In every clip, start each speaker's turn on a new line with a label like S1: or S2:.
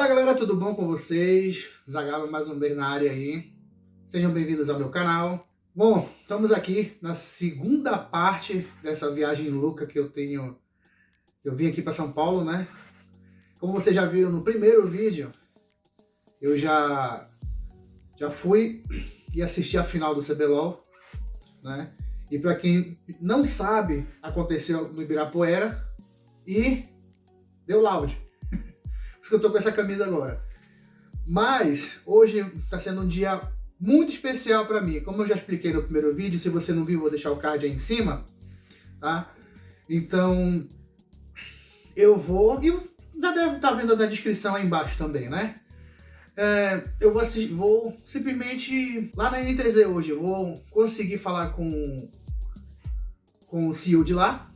S1: Fala galera, tudo bom com vocês? Zagalo mais uma vez na área aí. Sejam bem-vindos ao meu canal. Bom, estamos aqui na segunda parte dessa viagem louca que eu tenho. Eu vim aqui para São Paulo, né? Como vocês já viram no primeiro vídeo, eu já já fui e assisti a final do CBLOL, né? E para quem não sabe, aconteceu no Ibirapuera e deu loud que eu tô com essa camisa agora. Mas hoje está sendo um dia muito especial para mim. Como eu já expliquei no primeiro vídeo, se você não viu, vou deixar o card aí em cima, tá? Então, eu vou... E já deve estar tá vendo na descrição aí embaixo também, né? É, eu vou, vou, simplesmente lá na NTZ hoje, vou conseguir falar com, com o CEO de lá.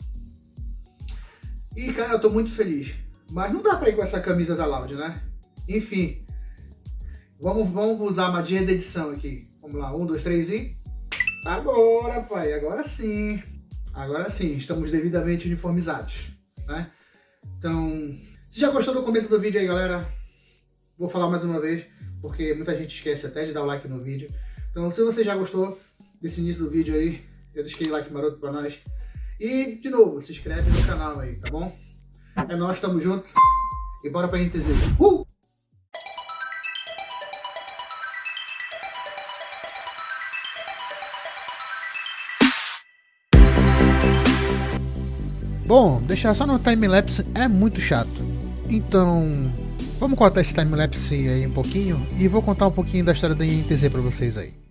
S1: E, cara, eu tô muito feliz. Mas não dá pra ir com essa camisa da Loud, né? Enfim. Vamos, vamos usar a magia da edição aqui. Vamos lá, um, dois, três e... Agora, pai, agora sim. Agora sim, estamos devidamente uniformizados, né? Então, se já gostou do começo do vídeo aí, galera, vou falar mais uma vez, porque muita gente esquece até de dar o like no vídeo. Então, se você já gostou desse início do vídeo aí, eu deixei like maroto pra nós. E, de novo, se inscreve no canal aí, tá bom? É nós, tamo junto. E bora pra NTZ. Uh! Bom, deixar só no timelapse é muito chato. Então, vamos cortar esse timelapse aí um pouquinho e vou contar um pouquinho da história da INTZ pra vocês aí.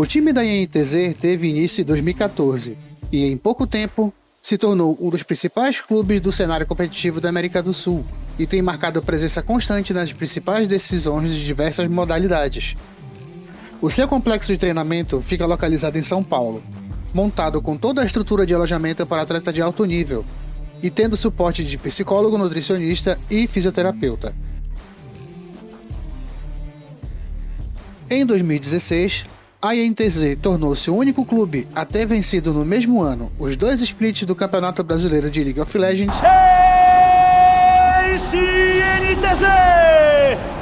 S1: O time da INTZ teve início em 2014 e em pouco tempo se tornou um dos principais clubes do cenário competitivo da América do Sul e tem marcado presença constante nas principais decisões de diversas modalidades. O seu complexo de treinamento fica localizado em São Paulo, montado com toda a estrutura de alojamento para atleta de alto nível e tendo suporte de psicólogo, nutricionista e fisioterapeuta. Em 2016, a INTZ tornou-se o único clube a ter vencido no mesmo ano os dois splits do Campeonato Brasileiro de League of Legends.
S2: Esse INTZ!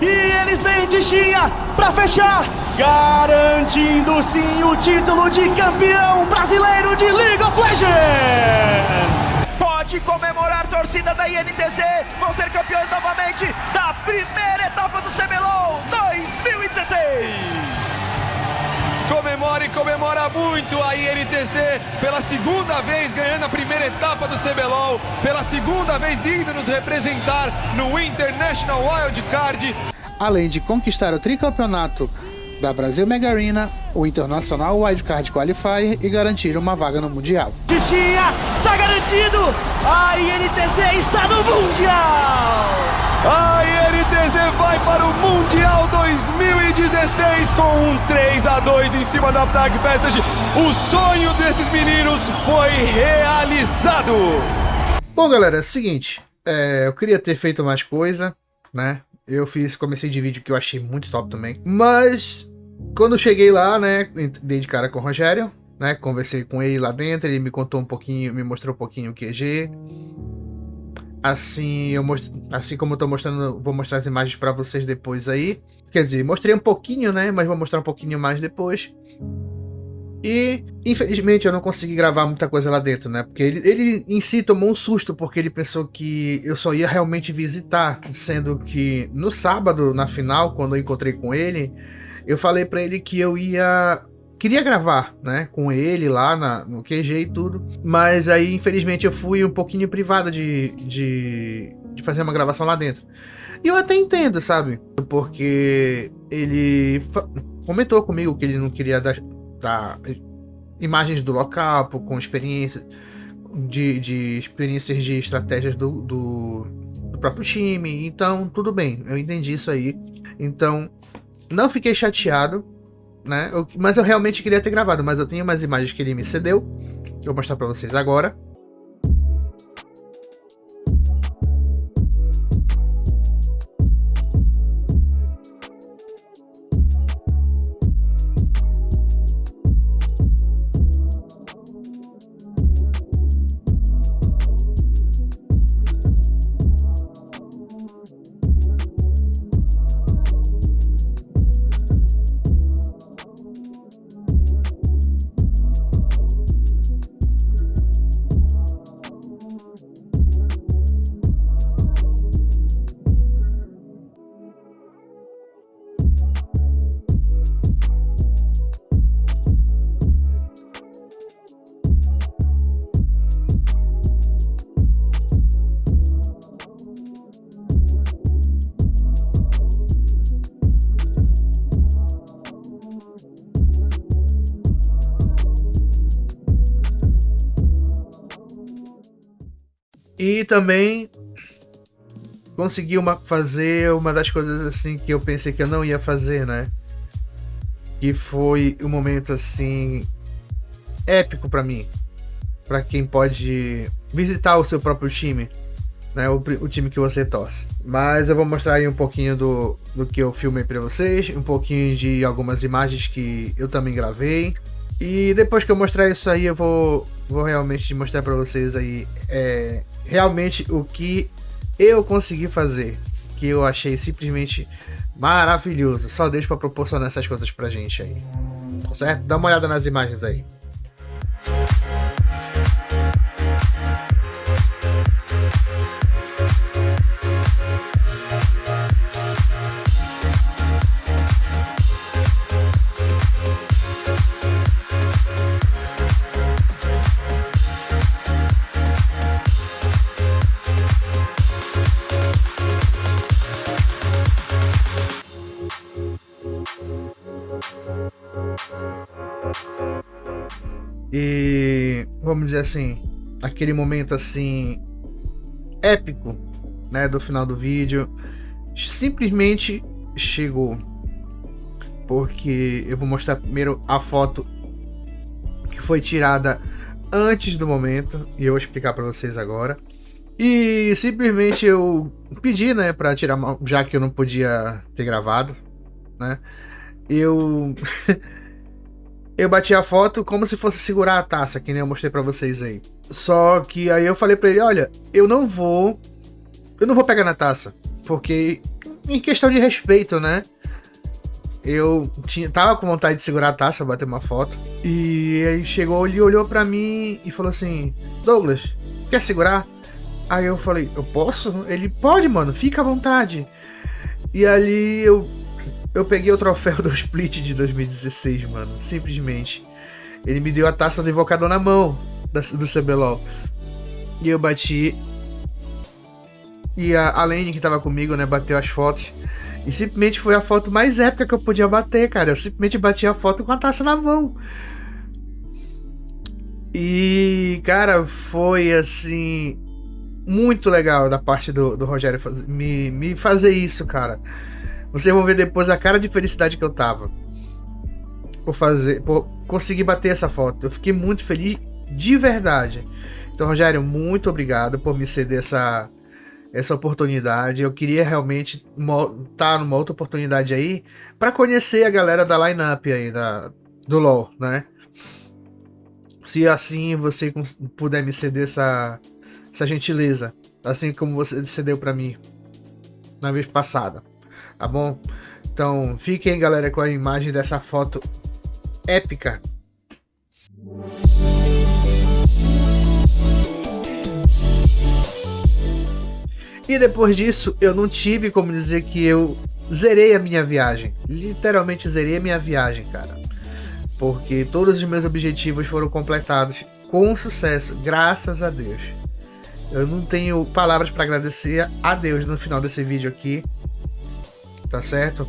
S2: E eles vêm de Xinha para fechar, garantindo sim o título de campeão brasileiro de League of Legends! Pode comemorar, torcida da INTZ, vão ser campeões novamente da primeira
S3: comemora e comemora muito a INTC pela segunda vez ganhando a primeira etapa do CBLOL, pela segunda vez indo nos representar no International Wild Card.
S1: Além de conquistar o tricampeonato da Brasil Mega Arena, o Internacional Wildcard Qualifier e garantir uma vaga no Mundial.
S2: Tichinha, está garantido! A INTZ está no Mundial!
S3: A INTZ vai para o Mundial 2016 com um 3 a 2 em cima da Tag Passage. O sonho desses meninos foi realizado!
S1: Bom, galera, é o seguinte, é, eu queria ter feito mais coisa, né? Eu fiz, comecei de vídeo que eu achei muito top também. Mas, quando cheguei lá, né, dei de cara com o Rogério, né, conversei com ele lá dentro, ele me contou um pouquinho, me mostrou um pouquinho o QG. Assim, eu most... assim como eu tô mostrando, vou mostrar as imagens para vocês depois aí. Quer dizer, mostrei um pouquinho, né, mas vou mostrar um pouquinho mais depois. E, infelizmente, eu não consegui gravar muita coisa lá dentro, né? Porque ele, ele em si tomou um susto, porque ele pensou que eu só ia realmente visitar. Sendo que no sábado, na final, quando eu encontrei com ele, eu falei para ele que eu ia... Queria gravar, né, com ele lá na, no QG e tudo, mas aí infelizmente eu fui um pouquinho privado de, de, de fazer uma gravação lá dentro. E eu até entendo, sabe? Porque ele comentou comigo que ele não queria dar, dar imagens do local, com experiência de, de experiências de estratégias do, do, do, próprio time. Então, tudo bem, eu entendi isso aí. Então, não fiquei chateado, né? Eu, mas eu realmente queria ter gravado, mas eu tenho umas imagens que ele me cedeu. Eu vou mostrar para vocês agora. Também consegui uma, fazer uma das coisas assim que eu pensei que eu não ia fazer, né? Que foi um momento assim épico para mim, para quem pode visitar o seu próprio time, né? O, o, time que você torce. Mas eu vou mostrar aí um pouquinho do, do que eu filmei para vocês, um pouquinho de algumas imagens que eu também gravei. E depois que eu mostrar isso aí, eu vou, vou realmente mostrar para vocês aí é, realmente o que eu consegui fazer, que eu achei simplesmente maravilhoso. Só Deus para proporcionar essas coisas pra gente aí. Certo? Dá uma olhada nas imagens aí. Vamos dizer assim, aquele momento assim épico, né, do final do vídeo, simplesmente chegou. Porque eu vou mostrar primeiro a foto que foi tirada antes do momento e eu vou explicar para vocês agora. E simplesmente eu pedi, né, para tirar, já que eu não podia ter gravado, né? Eu eu bati a foto como se fosse segurar a taça, que nem eu mostrei para vocês aí. Só que aí eu falei para ele, olha, eu não vou eu não vou pegar na taça, porque em questão de respeito, né? Eu tinha, tava com vontade de segurar a taça, bater uma foto. E ele chegou, ele olhou para mim e falou assim: "Douglas, quer segurar?" Aí eu falei: "Eu posso?" Ele: "Pode, mano, fica à vontade." E ali eu eu peguei o troféu do Split de 2016, mano. Simplesmente. Ele me deu a taça do invocador na mão do CBLOL. E eu bati. E a, a Lane que tava comigo, né, bateu as fotos. E simplesmente foi a foto mais épica que eu podia bater, cara. Eu simplesmente bati a foto com a taça na mão. E, cara, foi assim. Muito legal da parte do, do Rogério me, me fazer isso, cara. Vocês vão ver depois a cara de felicidade que eu tava. Por fazer. Por conseguir bater essa foto. Eu fiquei muito feliz de verdade. Então, Rogério, muito obrigado por me ceder essa, essa oportunidade. Eu queria realmente estar tá numa outra oportunidade aí para conhecer a galera da lineup aí da, do LoL, né? Se assim você puder me ceder essa, essa gentileza, assim como você cedeu para mim na vez passada tá bom? Então fiquem, galera, com a imagem dessa foto épica. E depois disso, eu não tive como dizer que eu zerei a minha viagem. Literalmente zerei a minha viagem, cara. Porque todos os meus objetivos foram completados com sucesso, graças a Deus. Eu não tenho palavras para agradecer a Deus no final desse vídeo aqui tá certo?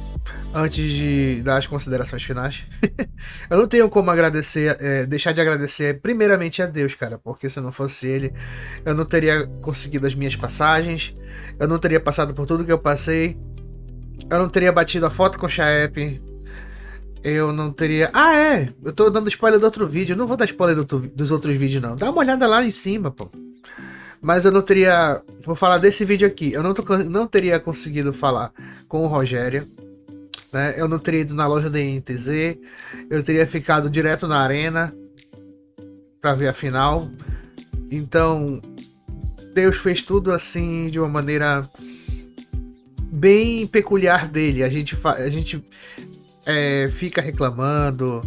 S1: Antes de dar as considerações finais, eu não tenho como agradecer, é, deixar de agradecer primeiramente a Deus, cara, porque se não fosse Ele, eu não teria conseguido as minhas passagens, eu não teria passado por tudo que eu passei, eu não teria batido a foto com o Chaep, eu não teria. Ah, é! Eu tô dando spoiler do outro vídeo. Eu não vou dar spoiler do, dos outros vídeos, não. Dá uma olhada lá em cima, pô mas eu não teria. Vou falar desse vídeo aqui. Eu não, tô, não teria conseguido falar com o Rogério. Né? Eu não teria ido na loja da INTZ. Eu teria ficado direto na arena para ver a final. Então, Deus fez tudo assim de uma maneira bem peculiar dele. A gente, a gente é, fica reclamando,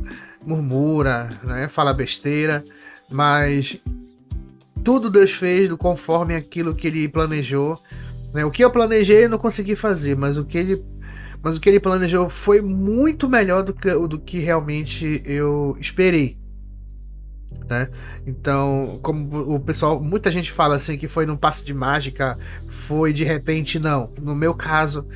S1: murmura, né? fala besteira, mas tudo Deus fez conforme aquilo que ele planejou. Né? O que eu planejei eu não consegui fazer, mas o que ele, mas o que ele planejou foi muito melhor do que, do que realmente eu esperei. Né? Então, como o pessoal, muita gente fala assim que foi num passe de mágica, foi de repente, não. No meu caso,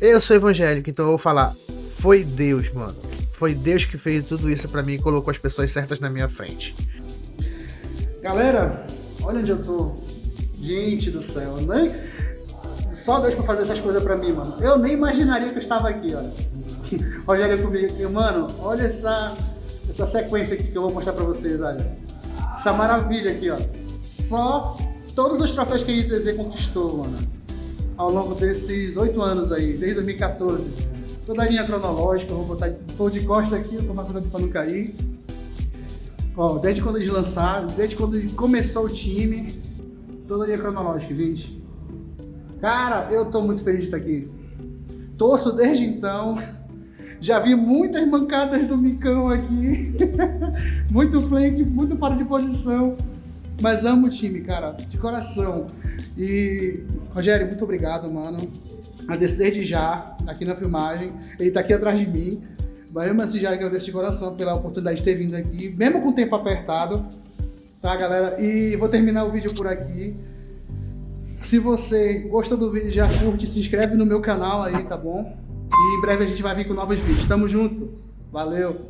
S1: eu sou evangélico, então eu vou falar, foi Deus, mano. Foi Deus que fez tudo isso para mim e colocou as pessoas certas na minha frente. Galera, Olha onde eu tô. Gente do céu, nem... Só Deus pra fazer essas coisas pra mim, mano. Eu nem imaginaria que eu estava aqui, olha. Rogério comigo aqui, mano, olha essa, essa sequência aqui que eu vou mostrar pra vocês, olha. Essa maravilha aqui, ó. Só todos os troféus que a ITZ conquistou, mano. Ao longo desses oito anos aí, desde 2014. Toda a linha cronológica, vou botar tô de costa aqui, eu tomar cuidado pra não cair. Ó, desde quando eles lançaram, desde quando começou o time, toda linha cronológica, gente. Cara, eu tô muito feliz de estar aqui. Torço desde então. Já vi muitas mancadas do Micão aqui. muito flank, muito fora de posição. Mas amo o time, cara, de coração. E, Rogério, muito obrigado, mano. Agradeço desde já, aqui na filmagem. Ele tá aqui atrás de mim. Mas mesmo assim, já agradeço de coração pela oportunidade de ter vindo aqui, mesmo com o tempo apertado. Tá, galera? E vou terminar o vídeo por aqui. Se você gostou do vídeo, já curte, se inscreve no meu canal aí, tá bom? E em breve a gente vai vir com novos vídeos. Tamo junto. Valeu!